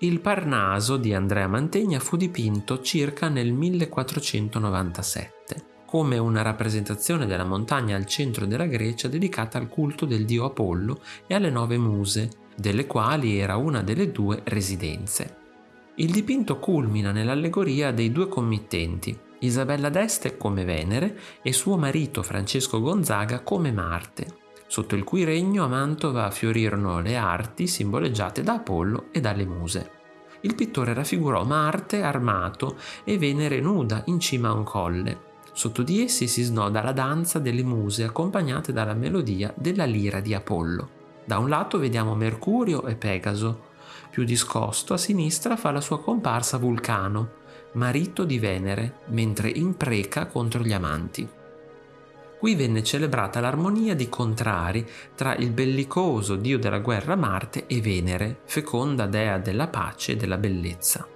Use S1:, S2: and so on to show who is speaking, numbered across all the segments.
S1: Il Parnaso di Andrea Mantegna fu dipinto circa nel 1497 come una rappresentazione della montagna al centro della Grecia dedicata al culto del dio Apollo e alle nove muse, delle quali era una delle due residenze. Il dipinto culmina nell'allegoria dei due committenti, Isabella d'Este come Venere e suo marito Francesco Gonzaga come Marte, sotto il cui regno a Mantova fiorirono le arti simboleggiate da Apollo e dalle muse. Il pittore raffigurò Marte armato e Venere nuda in cima a un colle. Sotto di essi si snoda la danza delle muse accompagnate dalla melodia della lira di Apollo. Da un lato vediamo Mercurio e Pegaso. Più discosto a sinistra fa la sua comparsa Vulcano, marito di Venere, mentre impreca contro gli amanti. Qui venne celebrata l'armonia di contrari tra il bellicoso dio della guerra Marte e Venere, feconda dea della pace e della bellezza.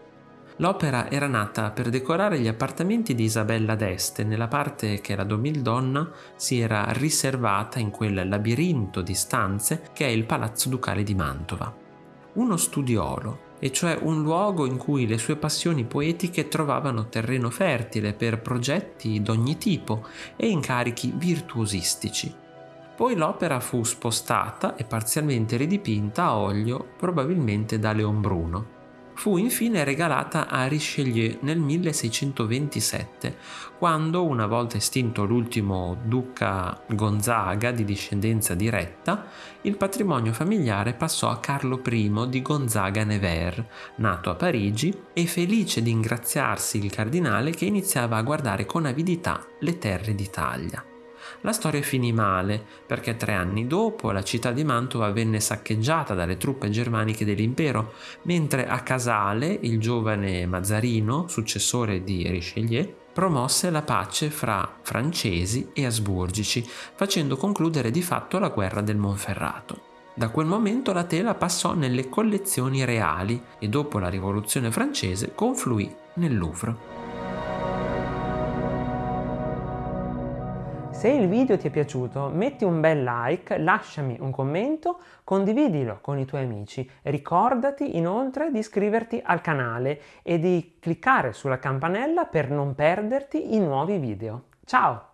S1: L'opera era nata per decorare gli appartamenti di Isabella d'Este nella parte che la Domildonna si era riservata in quel labirinto di stanze che è il Palazzo Ducale di Mantova. Uno studiolo, e cioè un luogo in cui le sue passioni poetiche trovavano terreno fertile per progetti d'ogni tipo e incarichi virtuosistici. Poi l'opera fu spostata e parzialmente ridipinta a olio probabilmente da Leon Bruno fu infine regalata a Richelieu nel 1627, quando, una volta estinto l'ultimo duca Gonzaga di discendenza diretta, il patrimonio familiare passò a Carlo I di Gonzaga-Nevers, nato a Parigi e felice di ingraziarsi il cardinale che iniziava a guardare con avidità le terre d'Italia. La storia finì male perché tre anni dopo la città di Mantova venne saccheggiata dalle truppe germaniche dell'impero, mentre a Casale il giovane Mazzarino, successore di Richelieu, promosse la pace fra francesi e asburgici, facendo concludere di fatto la guerra del Monferrato. Da quel momento la tela passò nelle collezioni reali e dopo la rivoluzione francese confluì nel Louvre.
S2: Se il video ti è piaciuto metti un bel like, lasciami un commento, condividilo con i tuoi amici. Ricordati inoltre di iscriverti al canale e di cliccare sulla campanella per non perderti i nuovi video. Ciao!